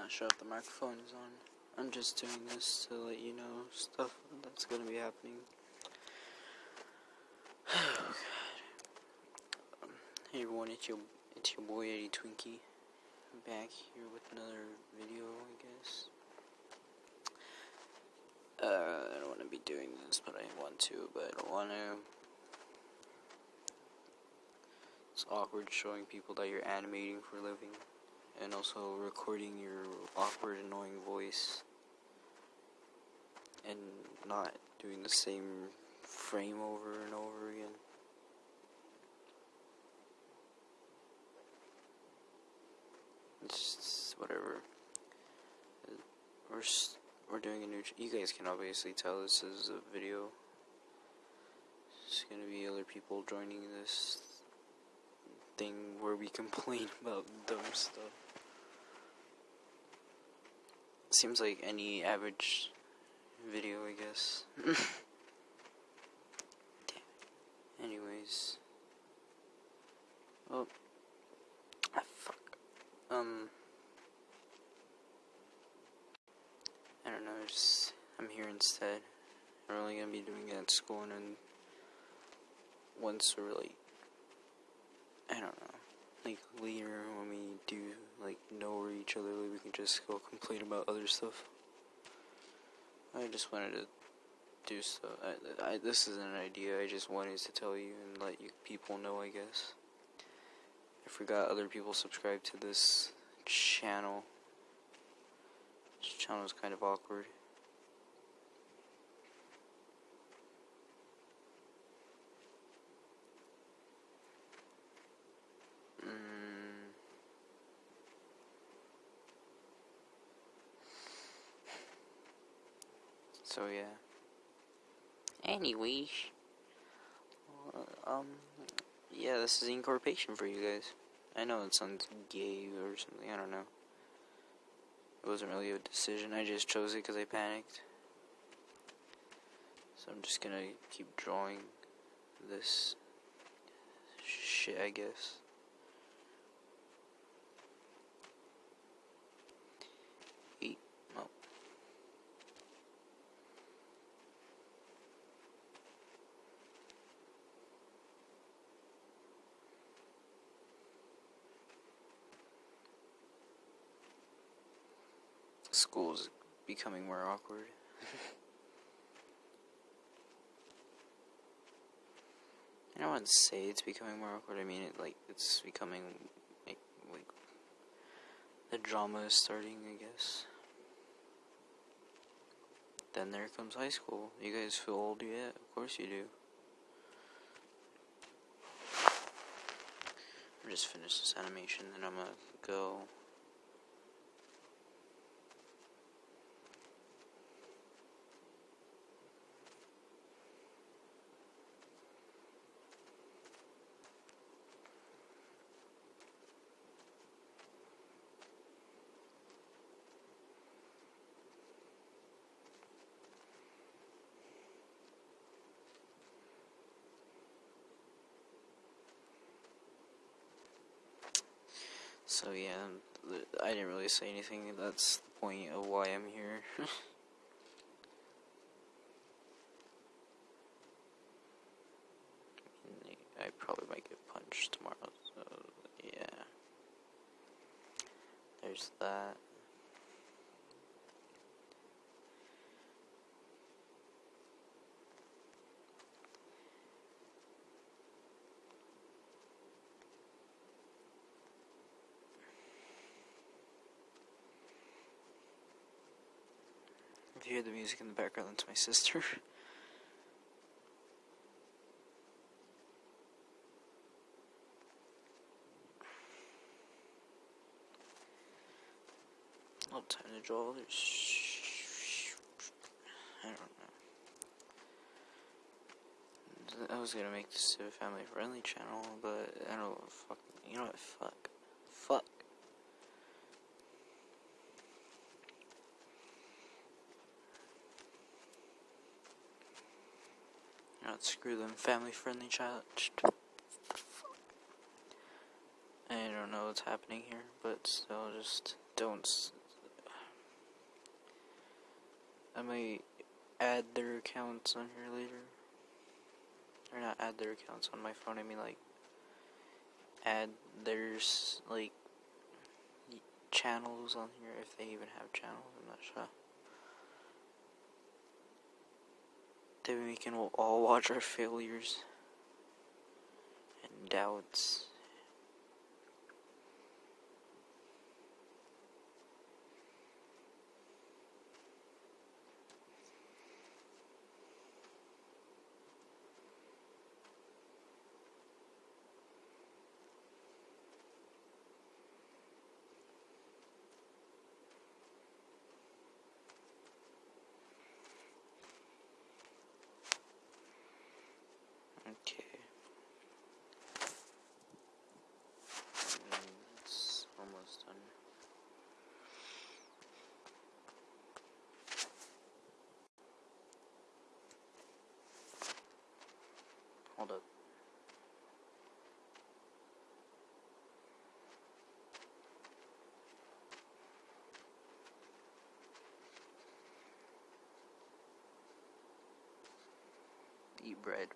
not sure if the microphone is on. I'm just doing this to let you know stuff that's gonna be happening. Um, hey everyone, it's your it's your boy Eddie Twinkie. I'm back here with another video, I guess. Uh, I don't want to be doing this, but I want to, but I don't want to. It's awkward showing people that you're animating for a living and also recording your awkward, annoying voice and not doing the same frame over and over again. It's just whatever. We're we're doing a new. you guys can obviously tell this is a video. It's gonna be other people joining this thing where we complain about dumb stuff. Seems like any average video, I guess. Anyways. Oh. Ah, fuck. Um. I don't know, just. I'm here instead. I'm only gonna be doing it at school and then once we're like. I don't know. Like later when we do like know each other, we can just go complain about other stuff. I just wanted to do stuff. I, I, this is an idea. I just wanted to tell you and let you people know. I guess. I forgot other people subscribe to this channel. This channel is kind of awkward. So yeah. Anyways, um, yeah, this is incorporation for you guys. I know it sounds gay or something. I don't know. It wasn't really a decision. I just chose it because I panicked. So I'm just gonna keep drawing this shit, I guess. School's becoming more awkward. I don't want to say it's becoming more awkward. I mean, it like it's becoming like, like the drama is starting. I guess. Then there comes high school. You guys feel old yet? Of course you do. I'm just finish this animation, then I'm gonna go. So yeah, I didn't really say anything. That's the point of why I'm here. I probably might get punched tomorrow, so yeah. There's that. You hear the music in the background, that's my sister. Oh, time to draw. I don't know. I was gonna make this a family friendly channel, but I don't know. Fuck. You know what? Fuck. Fuck. not screw them family friendly child. I don't know what's happening here, but still just don't. I may add their accounts on here later. Or not add their accounts on my phone, I mean like add there's like channels on here if they even have channels. I'm not sure. Then we can all watch our failures and doubts. Okay. Mm, It's almost done. Hold up. Eat bread.